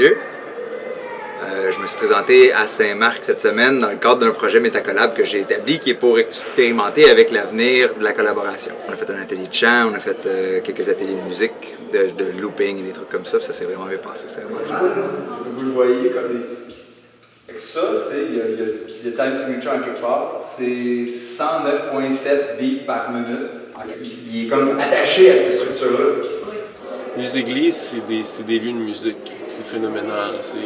Je me suis présenté à Saint-Marc cette semaine dans le cadre d'un projet Métacollab que j'ai établi qui est pour expérimenter avec l'avenir de la collaboration. On a fait un atelier de chant, on a fait euh, quelques ateliers de musique, de, looping et des trucs comme ça, puis ça s'est vraiment bien passé, c'était vraiment Vous le voyez comme des... Ça, c'est, a time signature en quelque part, c'est 109.7 beats par minute. Il est comme attaché à cette structure-là. Les églises, c'est des, des, lieux de musique. C'est phénoménal. C'est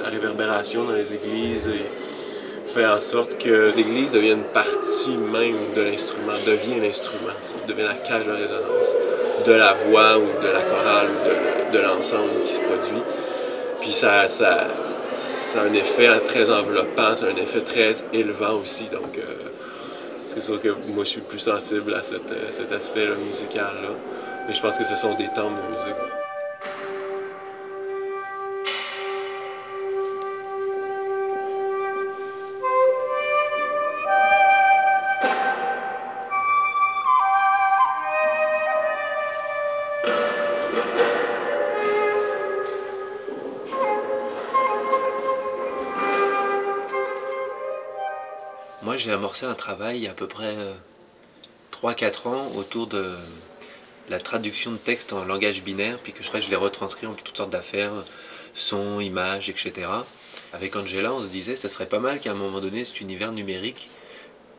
la réverbération dans les églises et fait en sorte que l'église devienne partie même de l'instrument, devient l'instrument, devient la cage de résonance de la voix ou de la chorale ou de, l'ensemble qui se produit. Puis ça, ça, ça, a un effet très enveloppant, c'est un effet très élevant aussi. Donc, euh, c'est sûr que moi, je suis plus sensible à cet, cet aspect musical-là. Mais je pense que ce sont des temps de musique. Moi, j'ai amorcé un travail il y a à peu près 3-4 euh, ans autour de la traduction de texte en langage binaire, puis que je, je l'ai retranscrit en toutes sortes d'affaires, son, images, etc. Avec Angela, on se disait, ça serait pas mal qu'à un moment donné, cet univers numérique,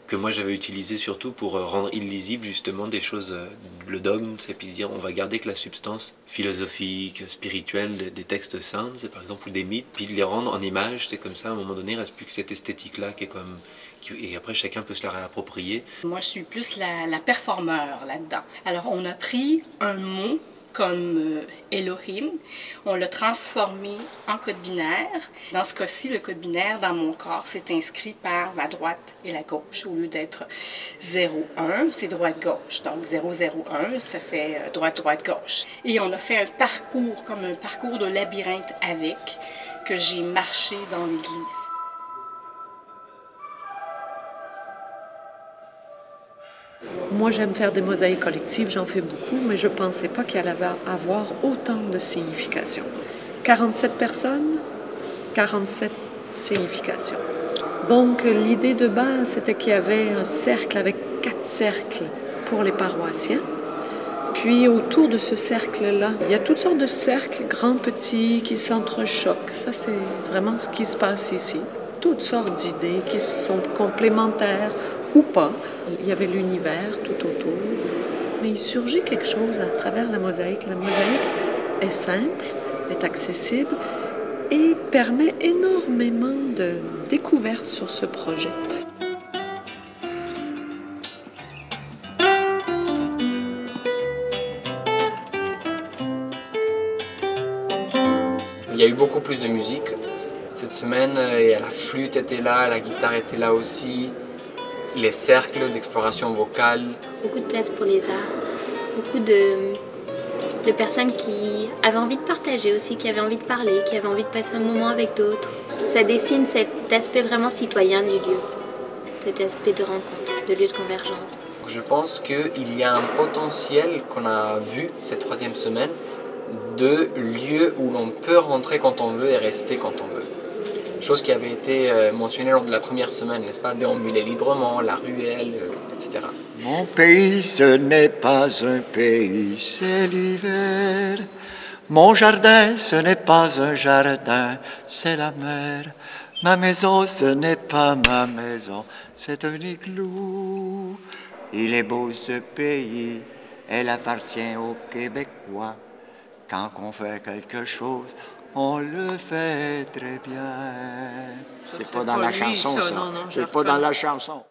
que moi j'avais utilisé surtout pour euh, rendre illisible justement des choses, euh, le dogme, c'est puis dire on va garder que la substance philosophique, spirituelle des textes saints, c'est par exemple, ou des mythes, puis de les rendre en images, c'est comme ça, à un moment donné, il reste plus que cette esthétique-là qui est comme et après chacun peut se la réapproprier. Moi je suis plus la, la performeur là-dedans. Alors on a pris un mot comme euh, Elohim, on l'a transformé en code binaire. Dans ce cas-ci, le code binaire dans mon corps s'est inscrit par la droite et la gauche. Au lieu d'être 0-1, c'est droite-gauche. Donc 0-0-1, ça fait euh, droite-droite-gauche. Et on a fait un parcours, comme un parcours de labyrinthe avec, que j'ai marché dans l'église. Moi, j'aime faire des mosaïques collectives, j'en fais beaucoup, mais je ne pensais pas qu'il allait avoir autant de significations. 47 personnes, 47 significations. Donc, l'idée de base, c'était qu'il y avait un cercle avec quatre cercles pour les paroissiens. Puis, autour de ce cercle-là, il y a toutes sortes de cercles, grands, petits, qui s'entrechoquent. Ça, c'est vraiment ce qui se passe ici. Toutes sortes d'idées qui sont complémentaires ou pas. Il y avait l'univers tout autour. Mais il surgit quelque chose à travers la mosaïque. La mosaïque est simple, est accessible et permet énormément de découvertes sur ce projet. Il y a eu beaucoup plus de musique cette semaine et la flûte était là, la guitare était là aussi les cercles d'exploration vocale. Beaucoup de place pour les arts, beaucoup de, de personnes qui avaient envie de partager aussi, qui avaient envie de parler, qui avaient envie de passer un moment avec d'autres. Ça dessine cet aspect vraiment citoyen du lieu, cet aspect de rencontre, de lieu de convergence. Je pense qu'il y a un potentiel qu'on a vu cette troisième semaine de lieux où l'on peut rentrer quand on veut et rester quand on veut chose qui avait été euh, mentionnée lors de la première semaine, n'est-ce pas? Déambuler librement, la ruelle, euh, etc. Mon pays, ce n'est pas un pays, c'est l'hiver. Mon jardin, ce n'est pas un jardin, c'est la mer. Ma maison, ce n'est pas ma maison, c'est un igloo. Il est beau ce pays, elle appartient aux Québécois. Quand on fait quelque chose, on le fait très bien. C'est pas dans la chanson, ça. C'est pas dans la chanson.